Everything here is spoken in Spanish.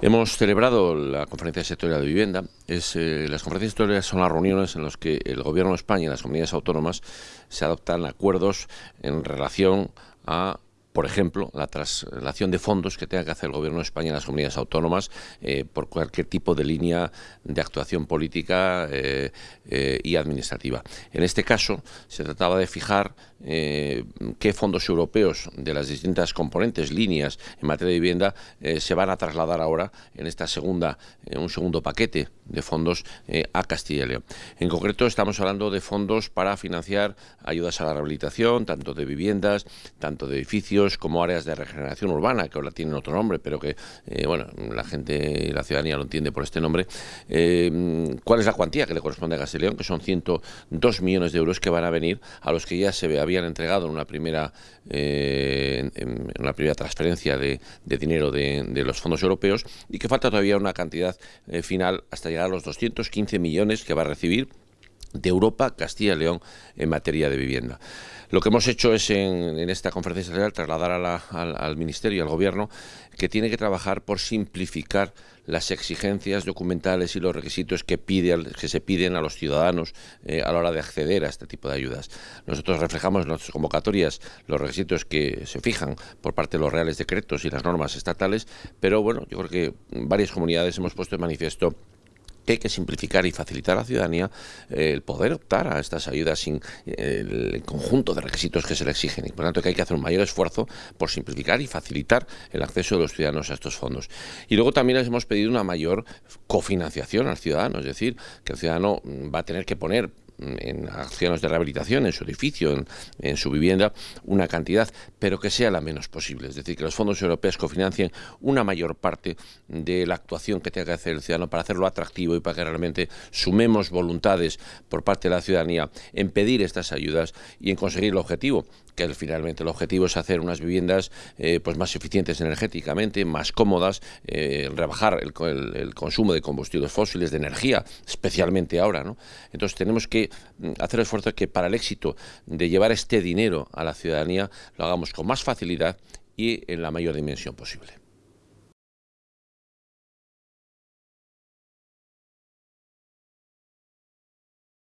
Hemos celebrado la conferencia sectorial de vivienda. Es, eh, las conferencias sectoriales son las reuniones en las que el Gobierno de España y las comunidades autónomas se adoptan acuerdos en relación a por ejemplo, la traslación de fondos que tenga que hacer el Gobierno de España en las comunidades autónomas eh, por cualquier tipo de línea de actuación política eh, eh, y administrativa. En este caso, se trataba de fijar qué fondos europeos de las distintas componentes, líneas en materia de vivienda, se van a trasladar ahora en esta segunda, un segundo paquete de fondos a Castilla y León. En concreto, estamos hablando de fondos para financiar ayudas a la rehabilitación, tanto de viviendas, tanto de edificios, como áreas de regeneración urbana, que ahora tienen otro nombre, pero que eh, bueno, la gente y la ciudadanía lo entiende por este nombre. Eh, ¿Cuál es la cuantía que le corresponde a Castellón? Que son 102 millones de euros que van a venir a los que ya se habían entregado en una primera, eh, en una primera transferencia de, dinero de, los fondos europeos y que falta todavía una cantidad final hasta llegar a los 215 millones que va a recibir de Europa, Castilla y León en materia de vivienda. Lo que hemos hecho es en, esta conferencia general trasladar al, Ministerio y al Gobierno que tiene que trabajar por simplificar las exigencias documentales y los requisitos que, pide, que se piden a los ciudadanos eh, a la hora de acceder a este tipo de ayudas. Nosotros reflejamos en nuestras convocatorias los requisitos que se fijan por parte de los reales decretos y las normas estatales, pero bueno, yo creo que varias comunidades hemos puesto en manifiesto que hay que simplificar y facilitar a la ciudadanía eh, el poder optar a estas ayudas sin el conjunto de requisitos que se le exigen y por lo tanto que hay que hacer un mayor esfuerzo por simplificar y facilitar el acceso de los ciudadanos a estos fondos. Y luego también les hemos pedido una mayor cofinanciación al ciudadano, es decir, que el ciudadano va a tener que poner en acciones de rehabilitación, en su edificio, en, su vivienda, una cantidad, pero que sea la menos posible. Es decir, que los fondos europeos cofinancien una mayor parte de la actuación que tenga que hacer el ciudadano para hacerlo atractivo y para que realmente sumemos voluntades por parte de la ciudadanía en pedir estas ayudas y en conseguir el objetivo, que finalmente el objetivo es hacer unas viviendas eh, pues más eficientes energéticamente, más cómodas, eh, rebajar el, el, consumo de combustibles fósiles, de energía, especialmente ahora. ¿no? Entonces tenemos que Mm, hacer esfuerzo que para el éxito de llevar este dinero a la ciudadanía lo hagamos con más facilidad y en la mayor dimensión posible.